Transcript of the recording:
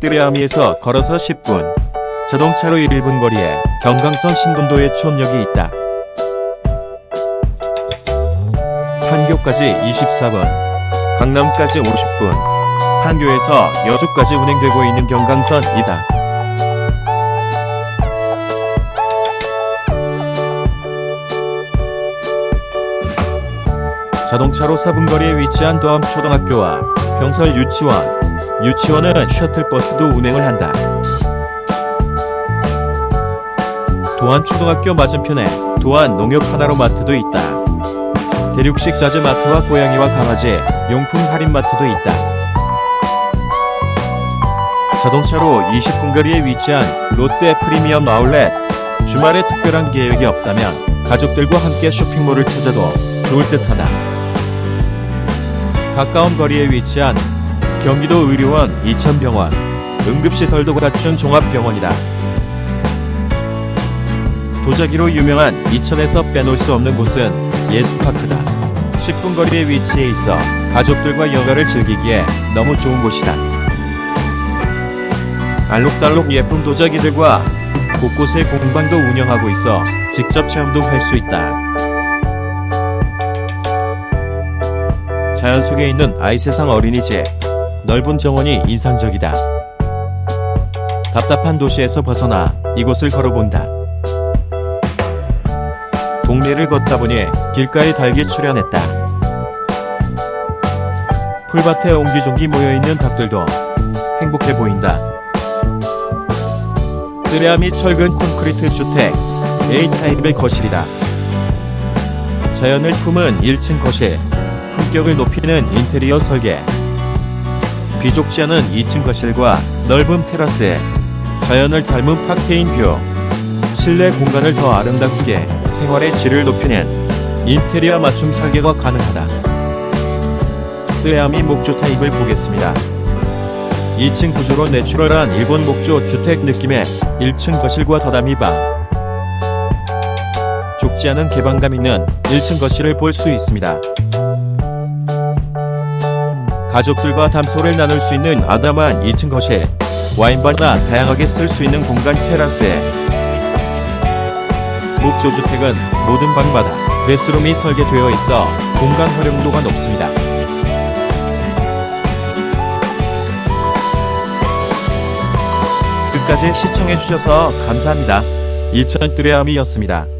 뜨레아미에서 걸어서 10분, 자동차로 1분 거리에 경강선 신돈도의 촌역이 있다. 판교까지 24분, 강남까지 50분, 판교에서 여주까지 운행되고 있는 경강선이다. 자동차로 4분 거리에 위치한 도암초등학교와 병설 유치원, 유치원은 셔틀버스도 운행을 한다. 도안초등학교 맞은편에 도안 농협 하나로 마트도 있다. 대륙식 자재 마트와 고양이와 강아지 용품 할인 마트도 있다. 자동차로 20분 거리에 위치한 롯데 프리미엄 아울렛. 주말에 특별한 계획이 없다면 가족들과 함께 쇼핑몰을 찾아도 좋을 듯하다. 가까운 거리에 위치한 경기도 의료원 이천병원 응급시설도 갖춘 종합병원이다. 도자기로 유명한 이천에서 빼놓을 수 없는 곳은 예스파크다. 10분 거리에 위치해 있어 가족들과 여가를 즐기기에 너무 좋은 곳이다. 알록달록 예쁜 도자기들과 곳곳에 공방도 운영하고 있어 직접 체험도 할 수 있다. 자연 속에 있는 아이세상 어린이집, 넓은 정원이 인상적이다. 답답한 도시에서 벗어나 이곳을 걸어본다. 동네를 걷다 보니 길가에 닭이 출현했다. 풀밭에 옹기종기 모여있는 닭들도 행복해 보인다. 뜨레아미 철근 콘크리트 주택 A타입의 거실이다. 자연을 품은 1층 거실, 품격을 높이는 인테리어 설계. 비좁지 않은 2층 거실과 넓은 테라스에 자연을 닮은 탁 트인 view. 실내 공간을 더 아름답게 생활의 질을 높이는 인테리어 맞춤 설계가 가능하다. 뜨레아미 목조 타입을 보겠습니다. 2층 구조로 내추럴한 일본 목조 주택 느낌의 1층 거실과 더담이 방. 좁지 않은 개방감 있는 1층 거실을 볼 수 있습니다. 가족들과 담소를 나눌 수 있는 아담한 2층 거실, 와인바나 다양하게 쓸 수 있는 공간 테라스에 목조 주택은 모든 방마다 드레스룸이 설계되어 있어 공간 활용도가 높습니다. 끝까지 시청해주셔서 감사합니다. 일천 뜨레암이었습니다.